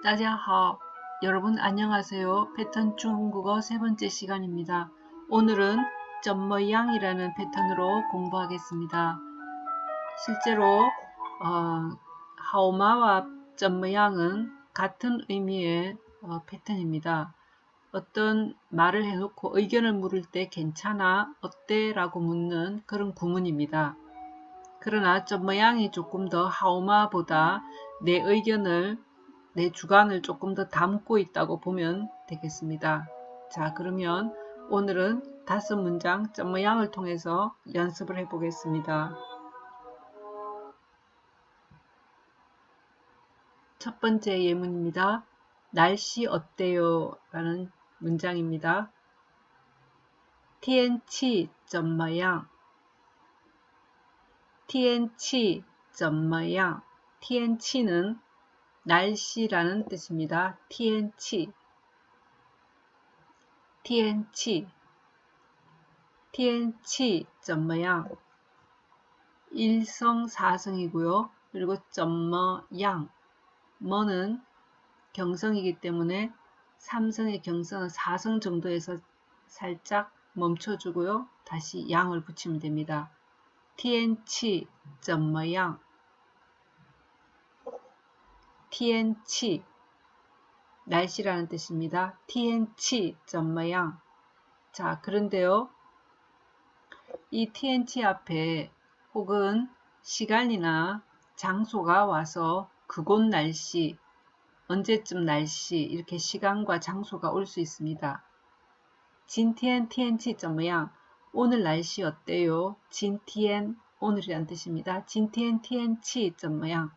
따자하오 여러분 안녕하세요. 패턴 중국어 세 번째 시간입니다. 오늘은 점머양이라는 패턴으로 공부하겠습니다. 실제로 어, 하오마와 점머양은 같은 의미의 어, 패턴입니다. 어떤 말을 해놓고 의견을 물을 때 괜찮아, 어때? 라고 묻는 그런 구문입니다. 그러나 점머양이 조금 더 하오마보다 내 의견을 내 주관을 조금 더 담고 있다고 보면 되겠습니다. 자 그러면 오늘은 다섯 문장 점 모양을 통해서 연습을 해 보겠습니다. 첫 번째 예문입니다. 날씨 어때요? 라는 문장입니다. TNC 점 모양 TNC 점 모양 TNC는 날씨라는 뜻입니다. TNC TNC TNC 점 모양 1성 4성이고요. 그리고 점 모양 머는 경성이기 때문에 3성의 경성은 4성 정도에서 살짝 멈춰주고요. 다시 양을 붙이면 됩니다. TNC 점 모양 티엔치 날씨라는 뜻입니다. 티엔치 점마양 자 그런데요 이 티엔치 앞에 혹은 시간이나 장소가 와서 그곳 날씨 언제쯤 날씨 이렇게 시간과 장소가 올 수 있습니다. 진티엔 티엔치 점마양 오늘 날씨 어때요? 진티엔 오늘이란 뜻입니다. 진티엔 티엔치 점마양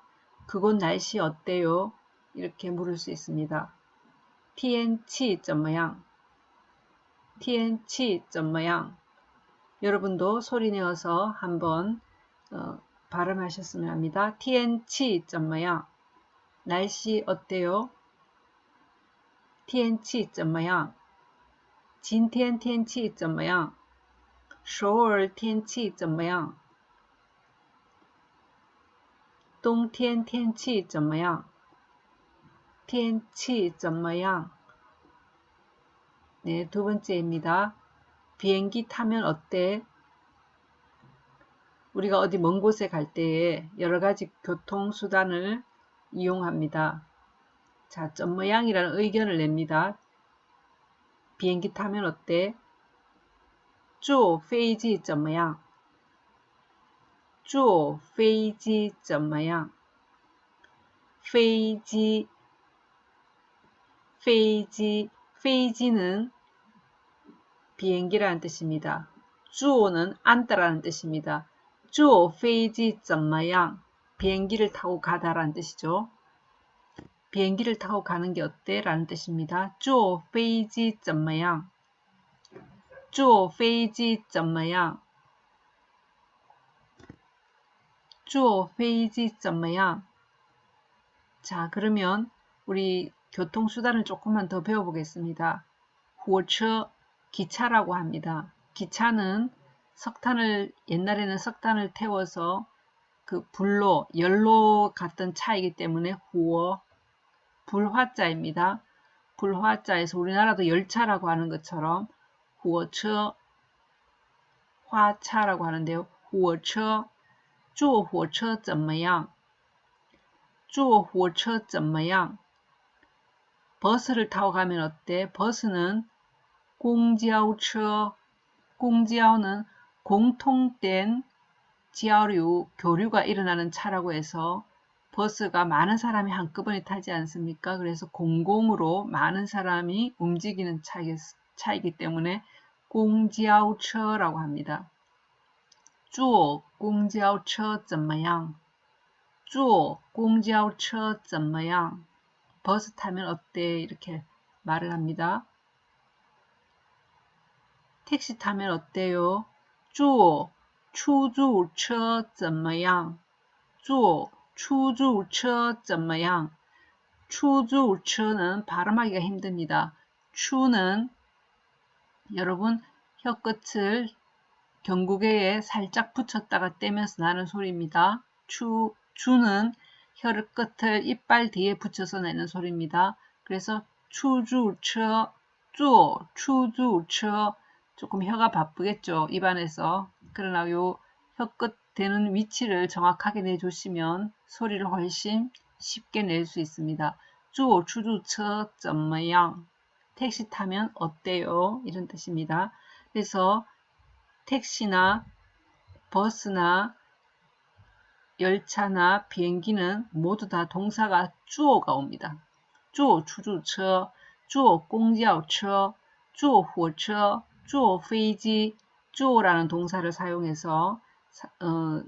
그곳 날씨 어때요? 이렇게 물을 수 있습니다. 天气怎么样?天气怎么样? 여러분도 소리 내어서 한번 어, 발음하셨으면 합니다. 天气怎么样? 날씨 어때요? 天气怎么样?今天天气怎么样?首尔天气怎么样? 冬天天气怎么样？天气怎么样？네두번째입니다 비행기 타면 어때? 우리가 어디 먼 곳에 갈 때에 여러 가지 교통수단을 이용합니다. 자, 점 모양이라는 의견을 냅니다. 비행기 타면 어때? 坐飞机怎么样？ 坐飞机怎么样？飞机，飞机，飞机는 비행기라는 뜻입니다. 坐는 앉다라는 뜻입니다. 坐飞机怎么样? 비행기를 타고 가다라는 뜻이죠. 비행기를 타고 가는 게 어때? 라는 뜻입니다. 坐飞机怎么样?坐飞机怎么样? 坐飞机怎么样? 자, 그러면 우리 교통수단을 조금만 더 배워보겠습니다. 火车, 기차라고 합니다. 기차는 석탄을, 옛날에는 석탄을 태워서 그 불로, 열로 갔던 차이기 때문에 후어, 불화자입니다. 불화자에서 우리나라도 열차라고 하는 것처럼 후어처, 화차라고 하는데요. 후어처, 坐火车怎么样?坐火车怎么样? 버스를 타고 가면 어때? 버스는 공지하우처, 공지하우는 공통된 지하류, 교류가 일어나는 차라고 해서 버스가 많은 사람이 한꺼번에 타지 않습니까? 그래서 공공으로 많은 사람이 움직이는 차이기, 차이기 때문에 공지하우처라고 합니다. 坐公交车怎么样？ 坐公交车怎么样? 버스 타면 어때? 이렇게 말을 합니다. 택시 타면 어때요? 坐出租车怎么样?坐出租车怎么样?出租车는 발음하기가 힘듭니다. 추는 여러분 혀끝을 경구개에 살짝 붙였다가 떼면서 나는 소리입니다. 추, 추는 혀를 끝을 이빨 뒤에 붙여서 내는 소리입니다. 그래서 추주처, 쪼, 추주처 조금 혀가 바쁘겠죠. 입안에서. 그러나 요 혀끝 되는 위치를 정확하게 내주시면 소리를 훨씬 쉽게 낼 수 있습니다. 쪼, 추주처, 점마양 택시 타면 어때요? 이런 뜻입니다. 그래서 택시나 버스나 열차나 비행기는 모두 다 동사가 주어가 옵니다. 주어 추주처, 주어 공交车, 주어 火车, 주어 飞机, 주어라는 동사를 사용해서 어,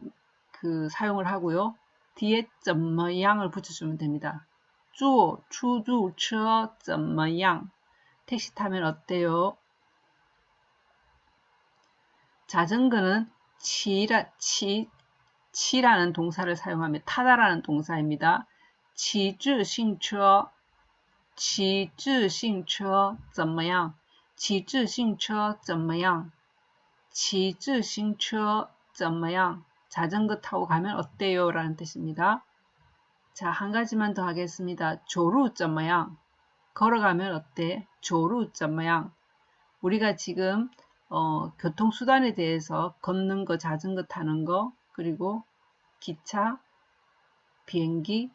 그 사용을 하고요. 뒤에 怎么样을 붙여주면 됩니다. 주어 추주처 怎么样 택시 타면 어때요? 자전거는 치라, 치, 치라는 동사를 사용하며 타다라는 동사입니다. 骑自行车骑自行车怎么样骑自行车怎么样骑自行车怎么样 자전거 타고 가면 어때요? 라는 뜻입니다. 자, 한 가지만 더 하겠습니다. 조루怎么样 걸어가면 어때? 조루怎么样 우리가 지금 어, 교통수단에 대해서 걷는 거, 자전거 타는 거, 그리고 기차, 비행기,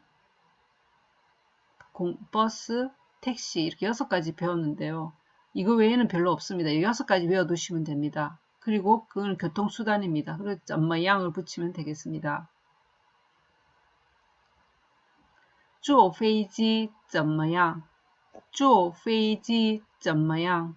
공, 버스, 택시 이렇게 여섯 가지 배웠는데요. 이거 외에는 별로 없습니다. 이 여섯 가지 외워두시면 됩니다. 그리고 그건 교통수단입니다. 그래서 점마 양을 붙이면 되겠습니다. 坐飞机怎么样?坐飞机怎么样?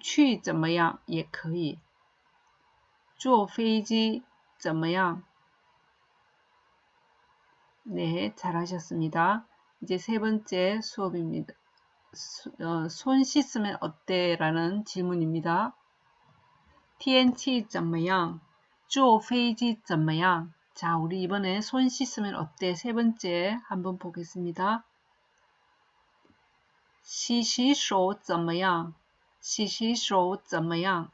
去怎么样也可以。坐飞机怎么样? 네, 잘하셨습니다. 이제 세 번째 수업입니다. 어, 손 씻으면 어때? 라는 질문입니다. TNT 怎么样?坐飞机怎么样? 자, 우리 이번에 손 씻으면 어때? 세 번째 한번 보겠습니다. 洗洗手怎么样? 洗洗手怎么样?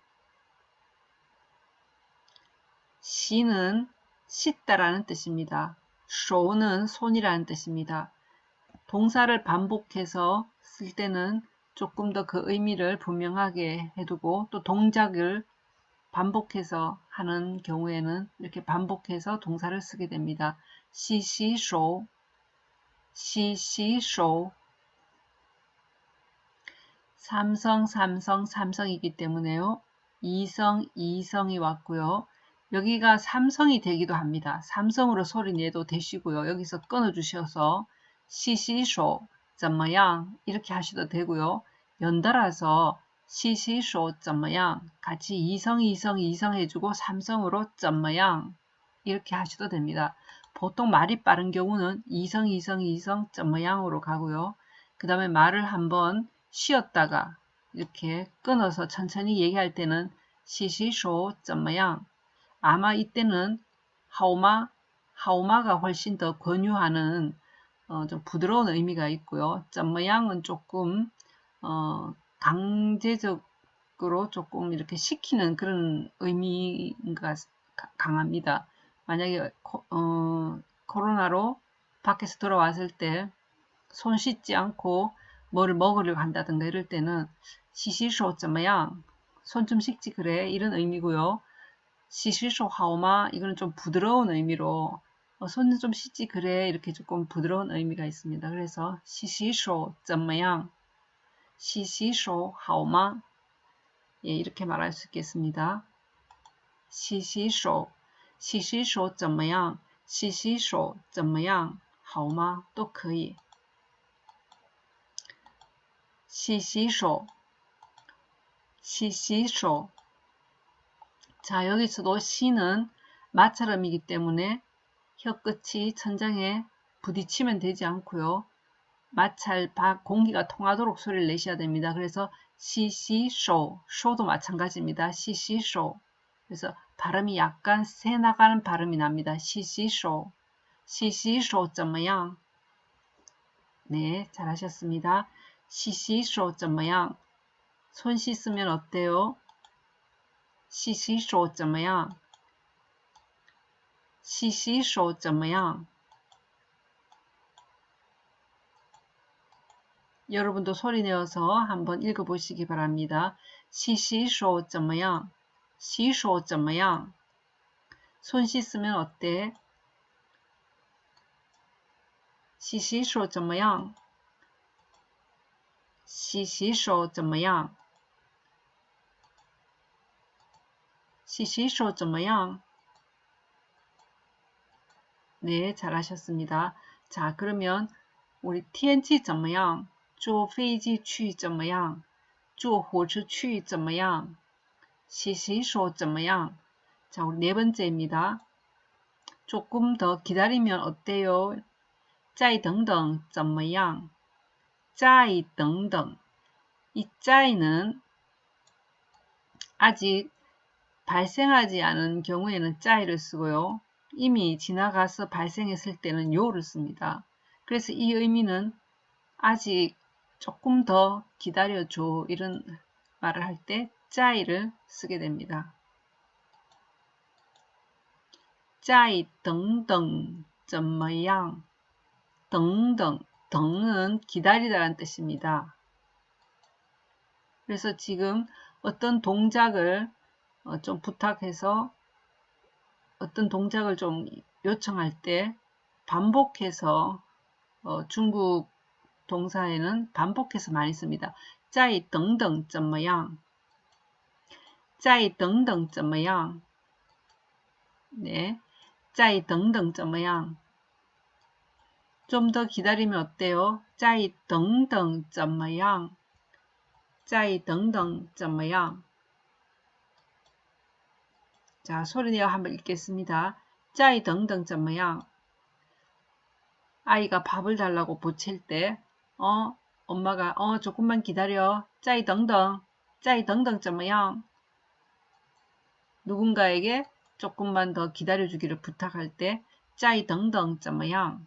시는 씻다라는 뜻입니다. 쇼는 손이라는 뜻입니다. 동사를 반복해서 쓸 때는 조금 더 그 의미를 분명하게 해두고 또 동작을 반복해서 하는 경우에는 이렇게 반복해서 동사를 쓰게 됩니다. 시시쇼 시시쇼 삼성, 삼성, 삼성이기 때문에요. 이성, 이성이 왔고요. 여기가 삼성이 되기도 합니다. 삼성으로 소리 내도 되시고요. 여기서 끊어주셔서 시시쇼, 怎么样 이렇게 하셔도 되고요. 연달아서 시시쇼, 怎么样 같이 이성, 이성, 이성 해주고 삼성으로 怎么样 이렇게 하셔도 됩니다. 보통 말이 빠른 경우는 이성, 이성, 이성, 怎么样으로 가고요. 그 다음에 말을 한번 쉬었다가 이렇게 끊어서 천천히 얘기할 때는 시시쇼 점마양 아마 이때는 하오마 하오마가 훨씬 더 권유하는 어, 좀 부드러운 의미가 있고요. 점마양은 조금 어, 강제적으로 조금 이렇게 시키는 그런 의미가 강합니다. 만약에 코, 어, 코로나로 밖에서 돌아왔을 때 손 씻지 않고 뭐를 먹으려고 한다든가 이럴 때는 시시쇼 怎么样? 손 좀 씻지 그래 이런 의미고요. 시시쇼 하오마 이거는 좀 부드러운 의미로 어, 손은 좀 씻지 그래 이렇게 조금 부드러운 의미가 있습니다. 그래서 시시쇼 怎么样 시시쇼 하오마 예, 이렇게 말할 수 있겠습니다. 시시쇼 시시쇼 怎么样 시시쇼 怎么样 하오마 또 그 시시쇼 시시쇼 자 여기서도 시는 마찰음이기 때문에 혀끝이 천장에 부딪히면 되지 않고요. 마찰 공기가 통하도록 소리를 내셔야 됩니다. 그래서 시시쇼, 쇼도 마찬가지입니다. 시시쇼. 그래서 발음이 약간 새 나가는 발음이 납니다. 시시쇼, 시시쇼 怎么样? 네, 잘하셨습니다. 시시쇼 怎么样? 손 씻으면 어때요? 시시쇼 怎么样?洗洗手怎么样? 여러분도 소리 내어서 한번 읽어보시기 바랍니다. 洗洗手怎么样?洗手怎么样?손 씻으면 어때? 洗洗手怎么样? 洗洗手怎么样?洗洗手怎么样? 네, 잘하셨습니다. 자, 그러면 우리 天气怎么样? 坐飞机去怎么样?坐火车去怎么样?洗洗手怎么样? 자, 우리 네 번째입니다. 조금 더 기다리면 어때요? 再等等怎么样? 再等等. 이 짜이는 아직 발생하지 않은 경우에는 짜이를 쓰고요. 이미 지나가서 발생했을 때는 요를 씁니다. 그래서 이 의미는 아직 조금 더 기다려줘 이런 말을 할 때 짜이를 쓰게 됩니다. 짜이 등등 怎么样 등등 등은 기다리다라는 뜻입니다. 그래서 지금 어떤 동작을 어, 좀 부탁해서 어떤 동작을 좀 요청할 때 반복해서 어, 중국 동사에는 반복해서 많이 씁니다. 再等等怎么样?再等等怎么样? 네, 再等等怎么样? 좀 더 기다리면 어때요? 再等等怎么样?再等等怎么样? 자, 소리내어 한번 읽겠습니다. 짜이 등등 怎么样? 아이가 밥을 달라고 보챌 때, 어, 엄마가, 어, 조금만 기다려. 짜이 등등, 짜이 등등 怎么样? 누군가에게 조금만 더 기다려주기를 부탁할 때, 짜이 등등 怎么样?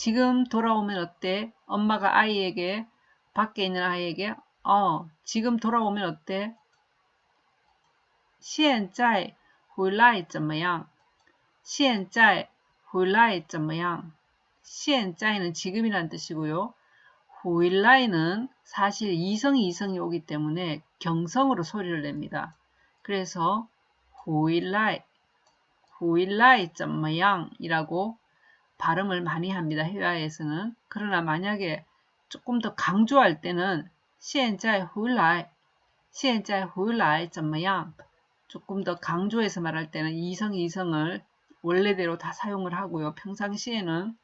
지금 돌아오면 어때? 엄마가 아이에게 밖에 있는 아이에게 어, 지금 돌아오면 어때? 现在回来怎么样?现在回来怎么样?现在는 지금이란 뜻이고요. 후일라이는 사실 이성 이성이 오기 때문에 경성으로 소리를 냅니다. 그래서 후일라이, 후일라이 怎么样이라고 발음을 많이 합니다. 회화에서는. 그러나 만약에 조금 더 강조할 때는 现在回来,现在回来怎么样? 조금 더 강조해서 말할 때는 이성, 이성을 원래대로 다 사용을 하고요. 평상시에는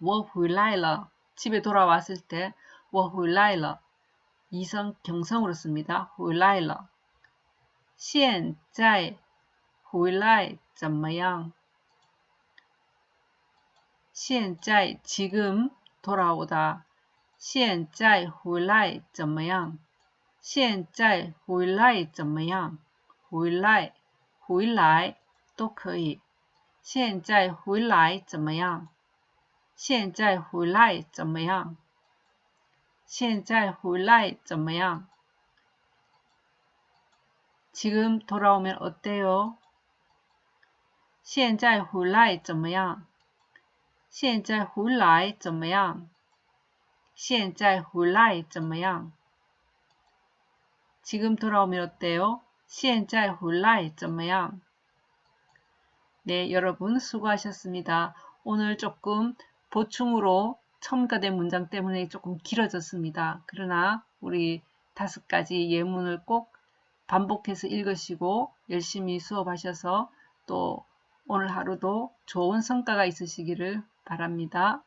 我回来了 집에 돌아왔을 때 我回来了 이성 경성으로 씁니다. 回来了 现在回来怎么样? 现在 지금 돌아오다 现在回来怎么样?现在回来怎么样?回来 回来都可以。现在回来怎么样？现在回来怎么样？现在回来怎么样？ 지금 돌아오면 어때요? 现在回来怎么样? 现在回来怎么样?现在回来怎么样? 지금 돌아오면 어때요? 现在回来怎么样? 네, 여러분 수고하셨습니다. 오늘 조금 보충으로 첨가된 문장 때문에 조금 길어졌습니다. 그러나 우리 다섯 가지 예문을 꼭 반복해서 읽으시고 열심히 수업하셔서 또 오늘 하루도 좋은 성과가 있으시기를 바랍니다.